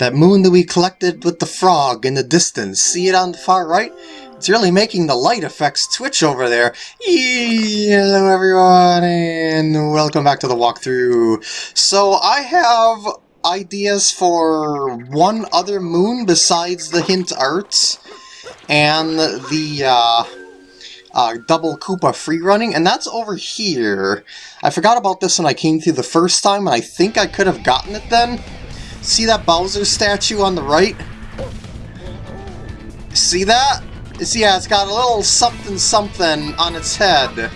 That moon that we collected with the frog in the distance. See it on the far right? It's really making the light effects twitch over there. Hello everyone, and welcome back to the walkthrough. So I have ideas for one other moon besides the hint arts and the uh, uh, double Koopa free running, and that's over here. I forgot about this when I came through the first time, and I think I could have gotten it then. See that Bowser statue on the right? See that? See, yeah, it's got a little something something on its head.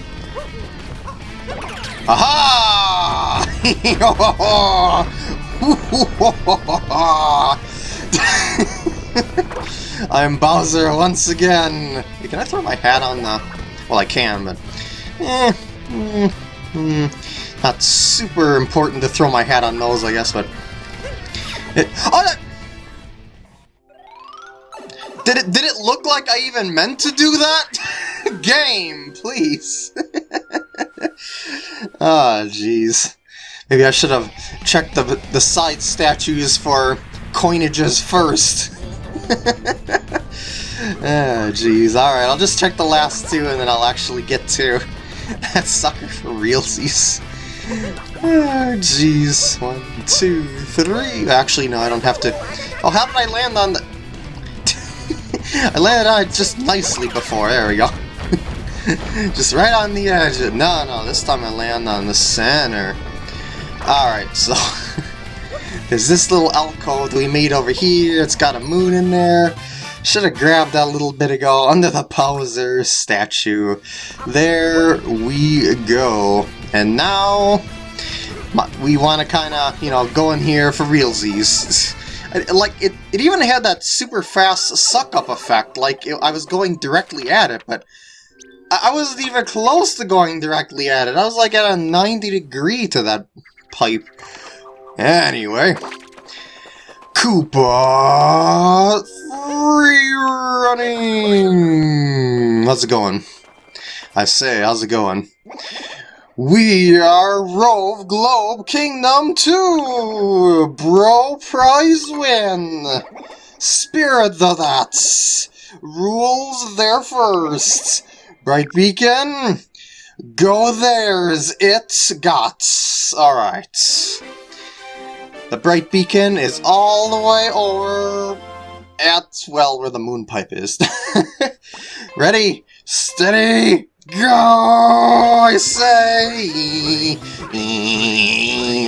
Aha! I'm Bowser once again! Can I throw my hat on the... Well, I can, but... Eh, mm, mm, not super important to throw my hat on those, I guess, but... Oh, that, did it, did it look like I even meant to do that? Game, please! Ah, oh, jeez. Maybe I should have checked the, the side statues for coinages first. Oh, jeez. Alright, I'll just check the last two and then I'll actually get to that sucker for realsies. Ah, oh, jeez. One, two, three. Actually, no, I don't have to. Oh, how did I land on the... I landed on it just nicely before. There we go. just right on the edge. No, no, this time I land on the center. Alright, so... there's this little alcove that we made over here. It's got a moon in there. Should have grabbed that a little bit ago under the Bowser statue. There we go. And now we want to kind of, you know, go in here for realsies. Like, it, it even had that super fast suck-up effect, like it, I was going directly at it, but I, I wasn't even close to going directly at it. I was like at a 90 degree to that pipe. Anyway, Koopa running. How's it going? I say, how's it going? We are Rove Globe Kingdom 2! Bro prize win! Spirit the That's! Rules there first! Bright Beacon, go there's it got. Alright. The Bright Beacon is all the way over at, well, where the moon pipe is. Ready, steady, go, I say!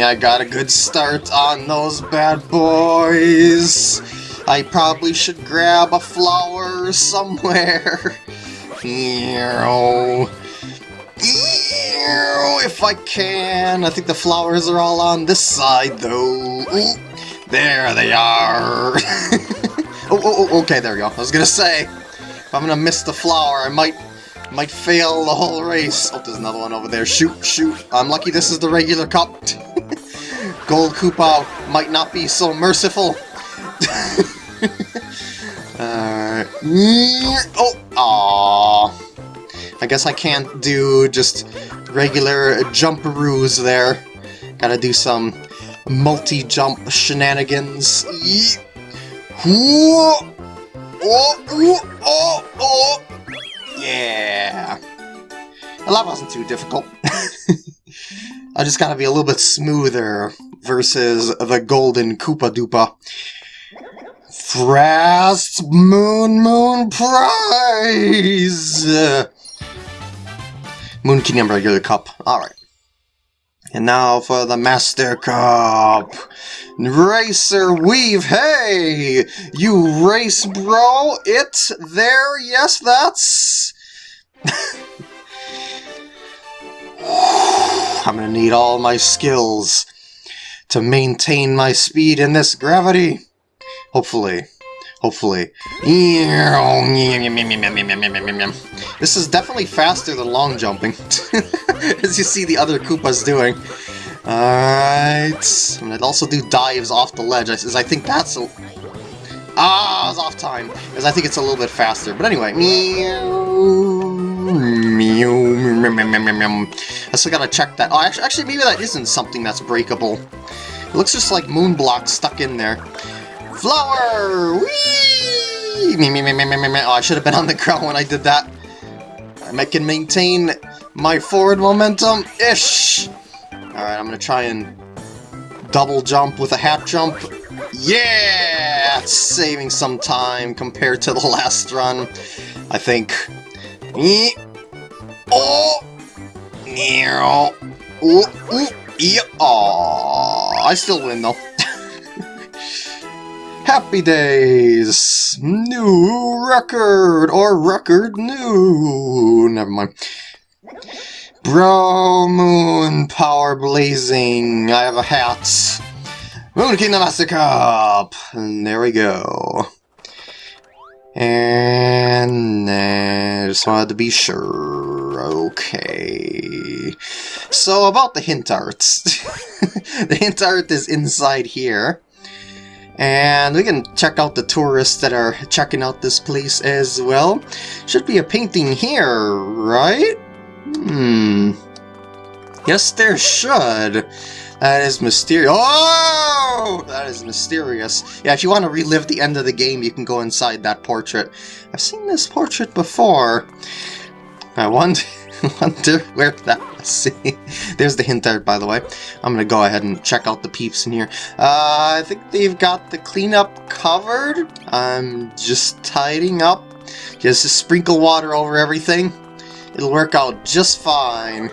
I got a good start on those bad boys. I probably should grab a flower somewhere. Ew. Ew, If I can. I think the flowers are all on this side, though. Ooh, there they are. oh, oh, oh, okay, there we go. I was gonna say, if I'm gonna miss the flower, I might might fail the whole race. Oh, there's another one over there. Shoot, shoot. I'm lucky this is the regular cup. Gold Koopa might not be so merciful. Alright. Uh, oh! Aww. I guess I can't do just regular jumperoos there. Gotta do some multi-jump shenanigans. Oh, oh, oh, oh, oh. Well, that wasn't too difficult. I just gotta be a little bit smoother versus the golden Koopa Doopa. Frost Moon Moon Prize! Moon Kingdom Regular Cup. Alright. And now for the Master Cup. Racer Weave, hey! You race bro, it, there, yes, that's... I'm gonna need all my skills to maintain my speed in this gravity. Hopefully. Hopefully. This is definitely faster than long jumping, as you see the other Koopas doing. Alright. I'm gonna also do dives off the ledge, as I think that's a... Ah, I was off time, as I think it's a little bit faster. But anyway. I still gotta check that. Oh, actually, maybe that isn't something that's breakable. It looks just like moon blocks stuck in there. Flower! Whee! Oh, I should have been on the ground when I did that. I can maintain my forward momentum. Ish! Alright, I'm gonna try and double jump with a hat jump. Yeah! Saving some time compared to the last run, I think. Oh! Ooh, ooh, yeah. Aww. I still win though. Happy days! New record! Or record new! Never mind. Bro Moon Power Blazing! I have a hat! Moon Kingdom Master Cup! And there we go. And I just wanted to be sure. Okay. So about the hint art. the hint art is inside here. And we can check out the tourists that are checking out this place as well. Should be a painting here, right? Hmm. Yes, there should. That is mysterious. Oh! That is mysterious. Yeah, if you want to relive the end of the game, you can go inside that portrait. I've seen this portrait before. I wonder, wonder where that see. There's the hint there, by the way. I'm gonna go ahead and check out the peeps in here. Uh, I think they've got the cleanup covered. I'm just tidying up. Just sprinkle water over everything. It'll work out just fine.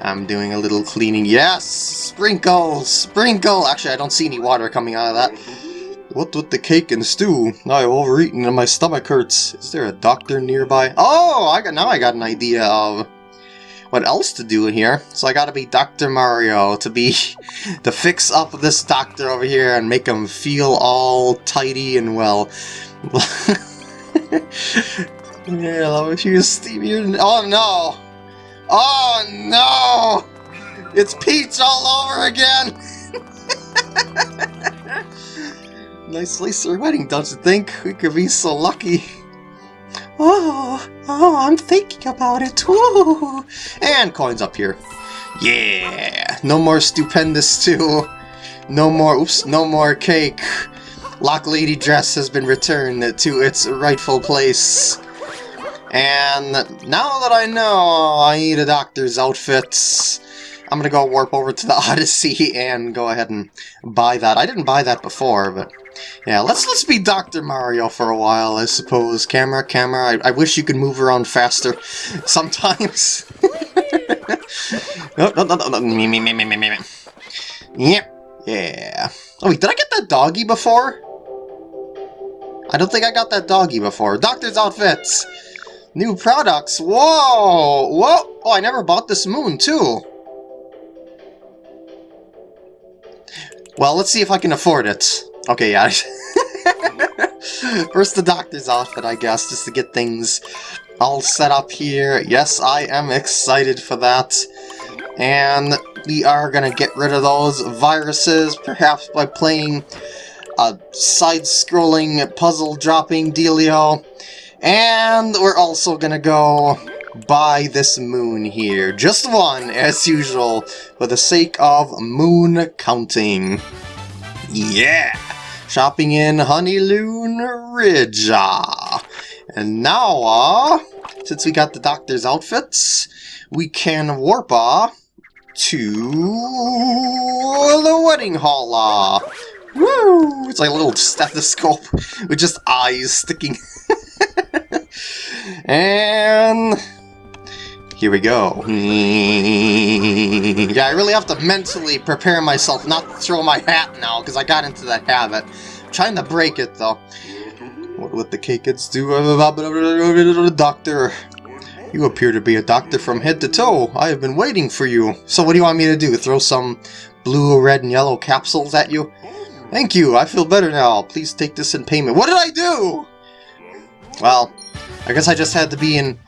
I'm doing a little cleaning. Yes! Sprinkle! Sprinkle! Actually, I don't see any water coming out of that. What with the cake and stew? I've overeaten and my stomach hurts. Is there a doctor nearby? Oh, I got now I got an idea of what else to do in here. So I gotta be Dr. Mario to be to fix up this doctor over here and make him feel all tidy and well. yeah, I you Stevie. Oh no! Oh no! It's Peach all over again! nice laser wedding, don't you think? We could be so lucky. Oh, oh, I'm thinking about it. Ooh. And coins up here. Yeah, no more stupendous too. No more, oops, no more cake. Lock Lady dress has been returned to its rightful place. And now that I know I need a doctor's outfit, I'm gonna go warp over to the Odyssey and go ahead and buy that. I didn't buy that before, but yeah, let's let's be Dr. Mario for a while, I suppose. Camera, camera, I, I wish you could move around faster sometimes. no, no, no, no, me, me, me, me, me, me. Yep, yeah. Oh wait, did I get that doggy before? I don't think I got that doggy before. Doctor's outfits! New products! Whoa! Whoa! Oh, I never bought this moon, too! Well, let's see if I can afford it. Okay, yeah. First the doctor's outfit, I guess, just to get things all set up here. Yes, I am excited for that. And we are gonna get rid of those viruses, perhaps by playing a side-scrolling puzzle-dropping dealio. And we're also gonna go buy this moon here. Just one, as usual, for the sake of moon counting. Yeah! Shopping in Honeylune Ridge. Ah. And now, uh, since we got the doctor's outfits, we can warp uh, to the wedding hall. Uh. Woo! It's like a little stethoscope with just eyes sticking. and here we go. Yeah, I really have to mentally prepare myself not to throw my hat now, because I got into that habit. I'm trying to break it, though. What would the cake kids do? Doctor. You appear to be a doctor from head to toe. I have been waiting for you. So what do you want me to do? Throw some blue, red, and yellow capsules at you? Thank you, I feel better now. Please take this in payment. What did I do? Well, I guess I just had to be in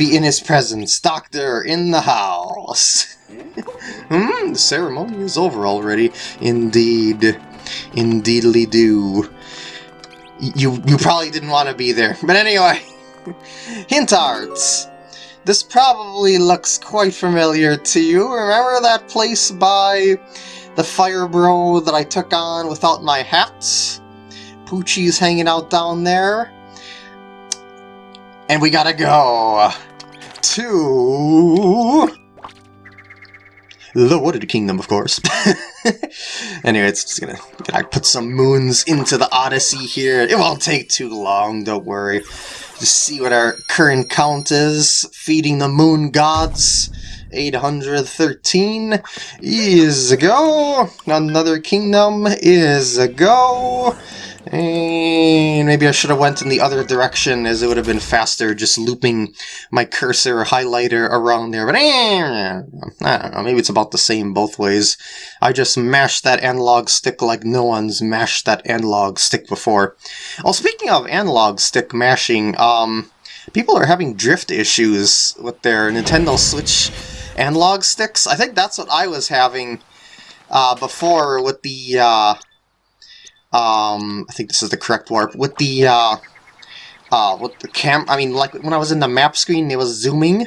be in his presence. Doctor in the house. hmm, the ceremony is over already. Indeed. Indeedly do. You, you probably didn't want to be there. But anyway, hint arts. This probably looks quite familiar to you. Remember that place by the fire bro that I took on without my hat? Poochie's hanging out down there. And we gotta go to the Wooded Kingdom, of course. anyway, it's just gonna, gonna put some moons into the Odyssey here. It won't take too long, don't worry. Just see what our current count is. Feeding the moon gods. 813 is a go. Another kingdom is a go. And maybe I should have went in the other direction as it would have been faster just looping my cursor highlighter around there. But eh, I don't know, maybe it's about the same both ways. I just mashed that analog stick like no one's mashed that analog stick before. Oh, speaking of analog stick mashing, um, people are having drift issues with their Nintendo Switch analog sticks. I think that's what I was having uh, before with the... Uh, um, I think this is the correct warp, with the, uh, uh, with the cam, I mean, like, when I was in the map screen, it was zooming,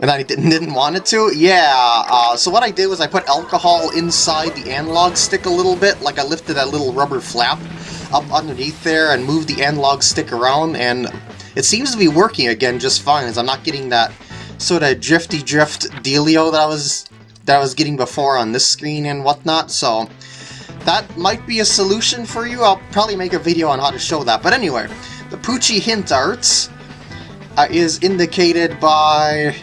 and I didn't, didn't want it to, yeah, uh, so what I did was I put alcohol inside the analog stick a little bit, like I lifted that little rubber flap up underneath there and moved the analog stick around, and it seems to be working again just fine, as I'm not getting that sort of drifty drift dealio that I was that I was getting before on this screen and whatnot, so that might be a solution for you. I'll probably make a video on how to show that. But anyway, the Poochie hint art uh, is indicated by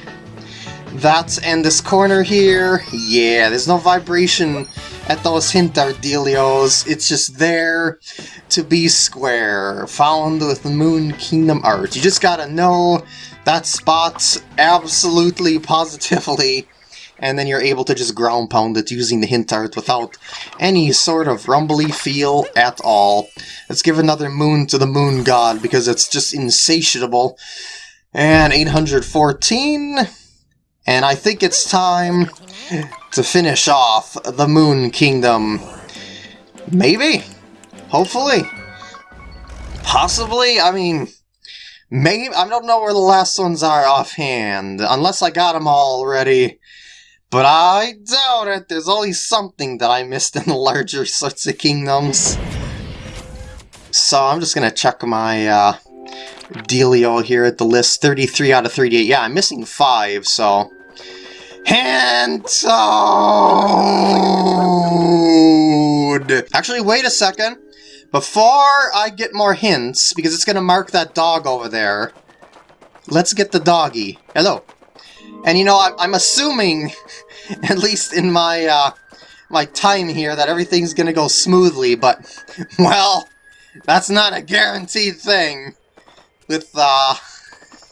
that and this corner here. Yeah, there's no vibration at those hint art dealios. It's just there to be square, found with the Moon Kingdom art. You just gotta know that spot absolutely, positively and then you're able to just ground pound it using the hint art without any sort of rumbly feel at all. Let's give another moon to the moon god because it's just insatiable. And 814, and I think it's time to finish off the Moon Kingdom. Maybe? Hopefully? Possibly? I mean... Maybe, I don't know where the last ones are offhand, unless I got them all already. But I doubt it. There's always something that I missed in the larger sorts of kingdoms. So I'm just to check my uh, dealio here at the list. 33 out of 38. Yeah, I'm missing 5, so... Hand Actually, wait a second. Before I get more hints, because it's to mark that dog over there, let's get the doggy. Hello. And you know, I'm assuming, at least in my, uh, my time here, that everything's gonna go smoothly, but, well, that's not a guaranteed thing with, uh,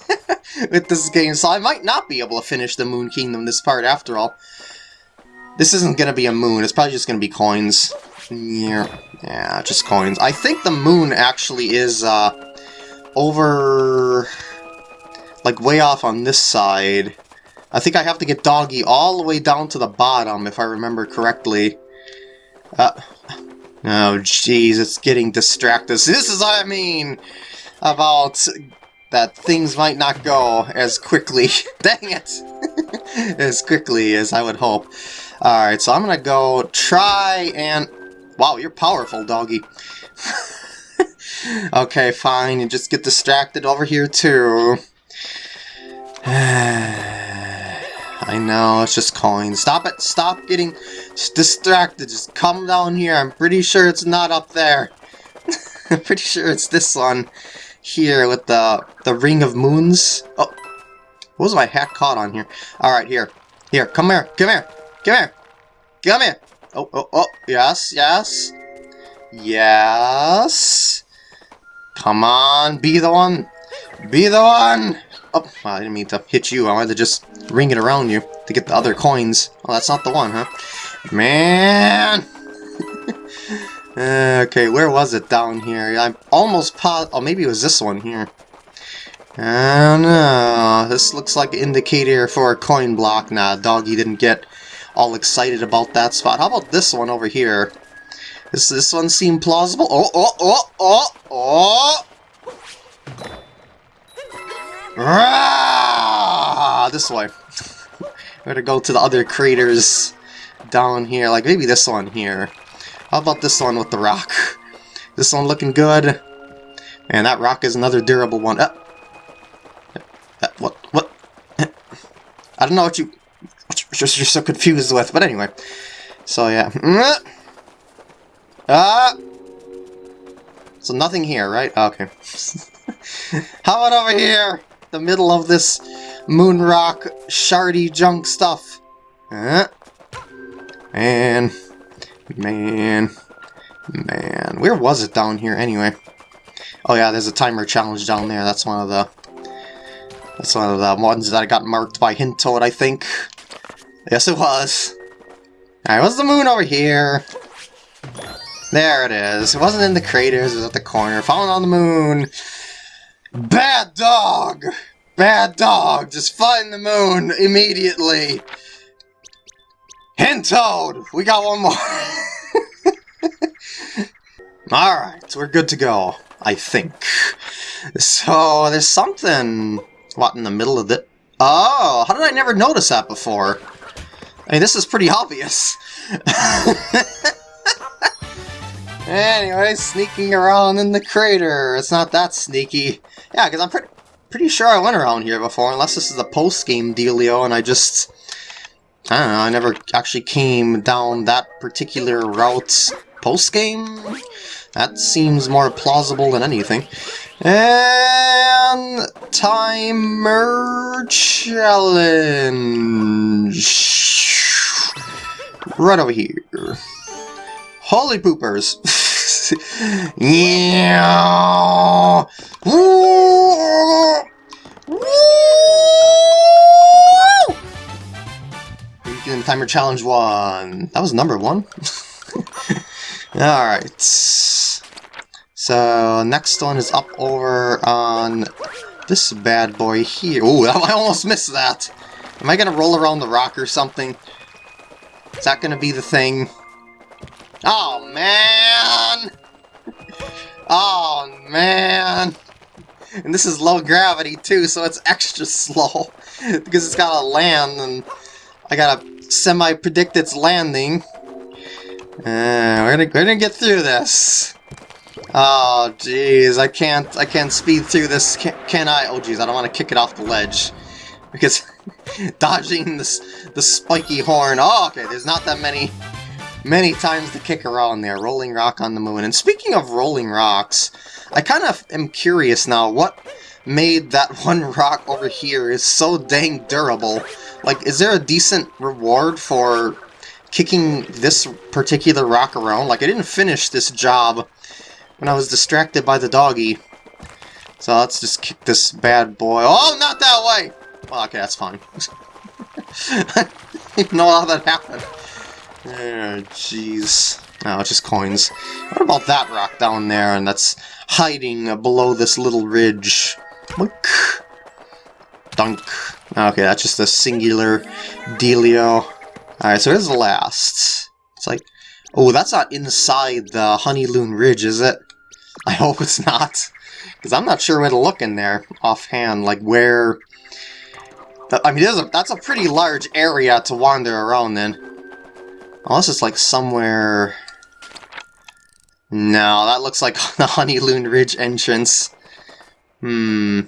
with this game, so I might not be able to finish the Moon Kingdom this part after all. This isn't gonna be a moon, it's probably just gonna be coins. Yeah, yeah, just coins. I think the moon actually is, uh, over... like, way off on this side. I think I have to get Doggy all the way down to the bottom, if I remember correctly. Uh, oh, jeez, it's getting distracted. This is what I mean about that things might not go as quickly, dang it, as quickly as I would hope. Alright, so I'm gonna go try and... Wow, you're powerful, Doggy. okay, fine, you just get distracted over here, too. I know, it's just coins. Stop it! Stop getting distracted. Just come down here. I'm pretty sure it's not up there. I'm pretty sure it's this one here with the the ring of moons. Oh, what was my hat caught on here? All right, here, here, come here, come here, come here, come here. Oh, oh, oh, yes, yes, yes. Come on, be the one, be the one. Oh, well, I didn't mean to hit you. I wanted to just ring it around you to get the other coins. Oh, that's not the one, huh? Man! Uh, okay, where was it down here? I'm almost positive. Oh, maybe it was this one here. I don't know. This looks like an indicator for a coin block. Nah, Doggy didn't get all excited about that spot. How about this one over here? Does this one seem plausible? Oh, oh, oh, oh, oh! Ah, this way. We're gonna go to the other craters down here, like maybe this one here. How about this one with the rock? This one looking good. And that rock is another durable one. Uh, uh, what? What? I don't know what you... What you're, you're so confused with, but anyway. So, yeah. Ah! So nothing here, right? Okay. How about over here? The middle of this moon rock shardy junk stuff. Uh, man. Man. Man. Where was it down here anyway? Oh yeah, there's a timer challenge down there. That's one of the... That's one of the ones that I got marked by Hint Toad, I think. Yes, it was. Alright, what's the moon over here? There it is. It wasn't in the craters, it was at the corner. Falling on the moon. Bad dog! Bad dog! Just find the moon immediately! Hint Toad! We got one more! Alright, so we're good to go. I think. So, there's something... What, in the middle of the... Oh, how did I never notice that before? I mean, this is pretty obvious. anyway, sneaking around in the crater. It's not that sneaky. Yeah, because I'm pretty pretty sure I went around here before, unless this is a post-game dealio and I just... I don't know, I never actually came down that particular route post-game? That seems more plausible than anything. And... Timer Challenge! Right over here. Holy poopers! yeah! Woo! Woo! Weekend Timer Challenge 1. That was number 1? Alright. So, next one is up over on this bad boy here. Ooh, I almost missed that! Am I gonna roll around the rock or something? Is that gonna be the thing? Oh, man! Oh, man! And this is low gravity, too, so it's extra slow. because it's gotta land, and I gotta semi-predict its landing. Uh, we're gonna we're gonna get through this. Oh jeez, I can't I can't speed through this. Can, can I? Oh jeez, I don't want to kick it off the ledge because dodging this the spiky horn. Oh, okay. There's not that many many times to kick around there. Rolling rock on the moon. And speaking of rolling rocks, I kind of am curious now. What made that one rock over here is so dang durable? Like, is there a decent reward for kicking this particular rock around. Like, I didn't finish this job when I was distracted by the doggy. So let's just kick this bad boy. Oh, not that way! Well, okay, that's fine. I didn't know how that happened. Jeez. Oh, it's just coins. What about that rock down there and that's hiding uh, below this little ridge? Look. Dunk. Okay, that's just a singular dealio. Alright, so here's the last. It's like... Oh, that's not inside the Honeylune Ridge, is it? I hope it's not. Because I'm not sure where to look in there offhand. Like, where... I mean, that's a pretty large area to wander around in. Unless it's like somewhere... No, that looks like the Honeylune Ridge entrance. Hmm.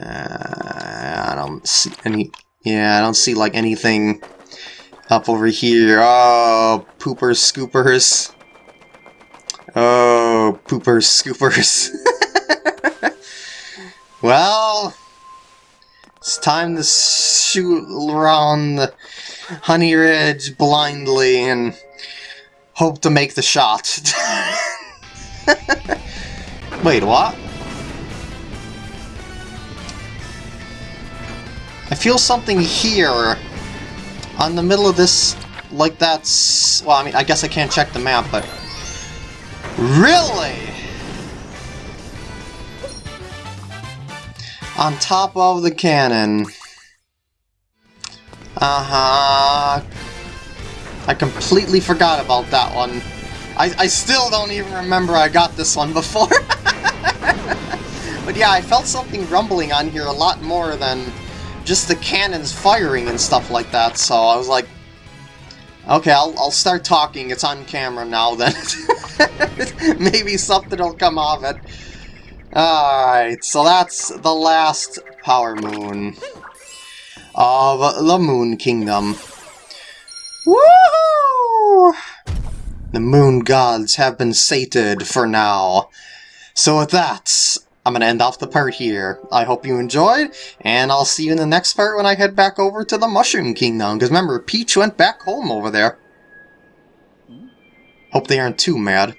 Uh, I don't see any... Yeah, I don't see like anything up over here. Oh, poopers, scoopers. Oh, poopers, scoopers. well, it's time to shoot around the Honey Ridge blindly and hope to make the shot. Wait, what? I feel something here on the middle of this, like that's... Well, I mean, I guess I can't check the map, but... Really? On top of the cannon. Uh-huh. I completely forgot about that one. I, I still don't even remember I got this one before. but yeah, I felt something rumbling on here a lot more than just the cannons firing and stuff like that, so I was like, okay, I'll, I'll start talking, it's on camera now then. Maybe something will come off it. Alright, so that's the last Power Moon of the Moon Kingdom. Woohoo! The Moon Gods have been sated for now. So with that, I'm going to end off the part here. I hope you enjoyed, and I'll see you in the next part when I head back over to the Mushroom Kingdom, because remember, Peach went back home over there. Hope they aren't too mad.